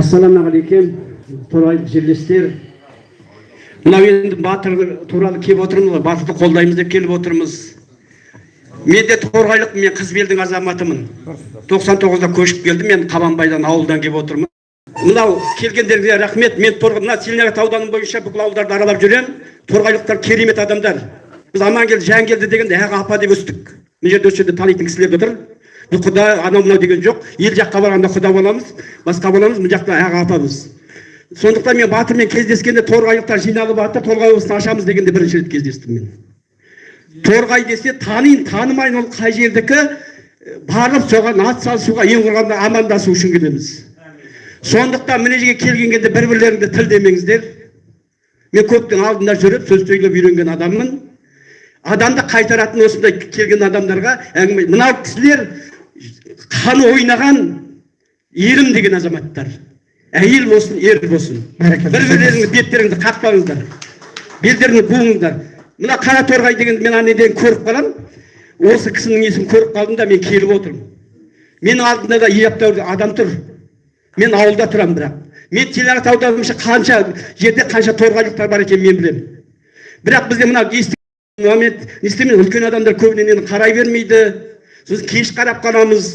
ассалаумағалейкум торғайлық жерлестер мынау енді батыр туралы келіп отырмыз ғой батырды қолдаймыз деп келіп отырмыз мен де торғайлық мен қызбелдің азаматымын 99-да көшіп келдім мен қабанбайдан ауылдан келіп отырмын мынау келгендеріңізге рахмет мен мына целиноград ауданы бойынша бүкіл ауылдарды аралап жүремін торғайлықтар керемет адамдар біз амангелді жангелді дегенде аға апа деп өстік мына жерде осы жерде танитын кісілер құда анау мынау деген жоқ ел жаққа барғанда құда боламыз басқа боламыз мына жақта аға апамыз сондықтан мен батырмен кездескенде торғайлықтар жиналып жатыр торғай облысын ашамыз дегенде бірінші рет кездестім мен торғай десе таниын танымайын ол қай жердікі барып соған ат салысуға ең құрғанда амандасу үшін келеміз сондықтан мына жерге келген кезде бір бірлеріңді тіл демеңіздер мен көптің алдында жүріп сөз сөйлеп үйренген адаммын адамды қайтаратын осындай келген адамдарға әңгіме мынау кісілер қаны ойнаған ерім деген азаматтар әйел болсын ер болсын бір бірлеріңізді беттеріңізді қақпаңыздар белдеріңді буыңыздар мына қара торғай дегенді мен анеден көріп қаламын осы кісінің несін көріп қалдым да мен келіп отырмын менің алдымда да ептеуір адам тұр мен ауылда тұрамын бірақ мен телағат ауданымша қанша жерде қанша торғайлықтар бар екенін мен білемін бірақ бізде мына момент не істемейді үлкен адамдар көбіне қарай бермейді сосын кеш қарап қаламыз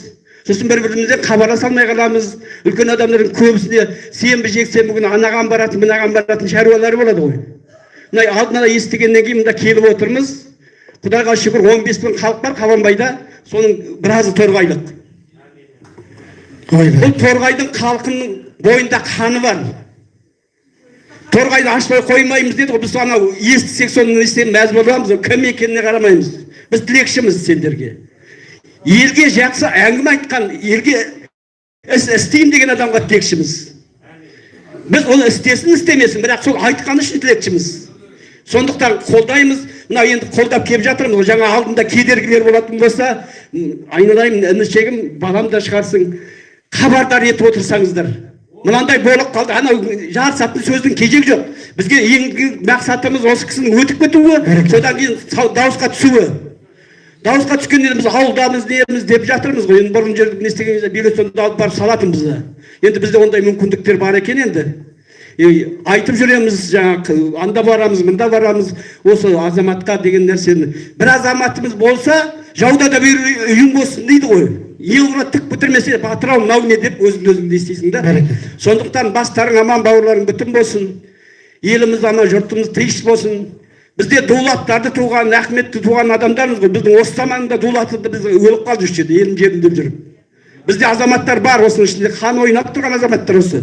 сосын бір бірімізден хабарласа алмай қаламыз үлкен адамдардың көбісіне сенбі жексенбі күні анаған баратын мынаған баратын шаруалары болады ғой мына алдын ала естігеннен кейін мында келіп отырмыз құдайға шүкір 15 мың халық бар қабанбайда соның біразы торғайлық бұл торғайдың халқының бойында қаны бар торғайды ашпай қоймаймыз деді ғой біз анау естісек соны естіп мәз боламыз кім екеніне қарамаймыз біз тілекшіміз сендерге елге жақсы әңгіме айтқан елге іс істеймін деген адамға тілекшіміз. Біз оны істесін істемесін бірақ сол айтқаны үшін тілекшіміз. Сондықтан қолдаймыз. Мына енді қолдап келіп жатырмыз. Жаңа алдында кедергілер болатын болса айналайын інішегім балам да шығарсың хабардар етіп отырсаңыздар. Мынандай болып қалды. Анау жарысатын сөздің кезегі жоқ. Бізге ең мақсатымыз осы кісінің өтіп кетуі содан кейін дауысқа түсуі. Дауысқа түскенде біз ауылдамыз неміз деп жатырмыз ғой енді бұрын жерде не істеген кезде бюллетенді алып барып салатын бізді енді бізде ондай мүмкіндіктер бар екен енді айтып жүреміз жаңағы анда барамыз мында барамыз осы азаматқа деген нәрсені бір азаматымыз болса жауда да бір үйің болсын дейді ғой еуро тік бітірмесе батыр ау мынау не деп өзіңді өзің не істейсің да сондықтан бастарың аман бауырларың бүтін болсын еліміз аман жұртымыз тыныш болсын бізде дулаттарды туған ахметті туған адамдармыз ғой біздің осы заманда дулатты біз өліп қалды осы жерде елім жерім деп жүріп бізде азаматтар бар осының ішінде қан ойнап тұрған азаматтар осы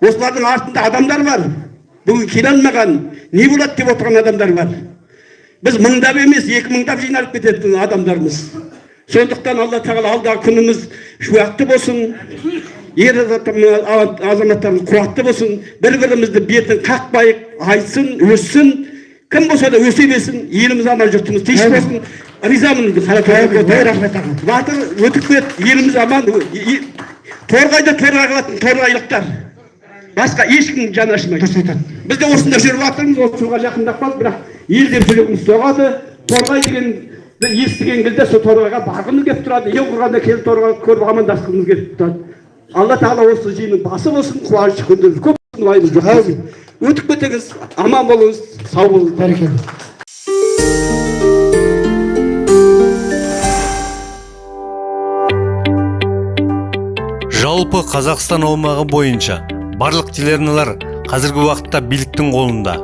осылардың артында адамдар бар бүгін келе алмаған не болады деп отырған адамдар бар біз мыңдап емес екі мыңдап жиналып кететін адамдармыз сондықтан алла тағала алдағы күніміз шуақты болсын ер азаматтарымыз қуатты болсын бір бірімізді бетін қақпайық айтсын өссін кім болса да өсе берсін еліміз аман жұртымыз тыныш болсын. Ризамын рахмет батыр өтіп кетті еліміз аман торғайда торғай қылатын торғайлықтар басқа ешкім жаны ашымайды. Дұрыс айтады. Біз де осында жүріп жатырмыз осы суға жақындап қалдық бірақ ел деп жүрегіміз соғады. Торғай деген естіген кезде сол торғайға барғымыз келіп тұрады. Ең құрғанда келіп торғайды көріп амандасқымыз келіп тұрады. Алла тағала осы жиынның басы болсын қуаныш күндеріңіз көп өтіп кетіңіз аман болыңыз сау болыңыз бәрекелді жалпы қазақстан аумағы бойынша барлық телеарналар қазіргі уақытта биліктің қолында.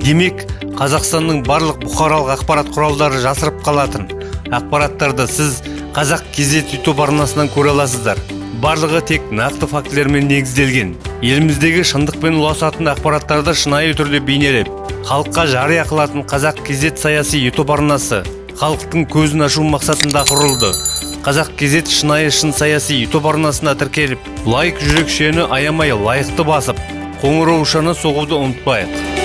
Демек қазақстанның барлық бұқаралық ақпарат құралдары жасырып қалатын ақпараттарды сіз қазақ кезет ютуб арнасынан көре аласыздар. Барлығы тек нақты фактілермен негізделген. Еліміздегі шындықпен ұласатын ақпараттарды шынайы түрде бейнелеп халыққа жария қылатын қазақ кезет саяси ютуб арнасы халықтың көзін ашу мақсатында құрылды. Қазақ кезет шынайы шын саяси ютуб арнасына тіркеліп лайк жүрекшені аямай лайықты басып қоңыраушаны соғуды ұмытпайық.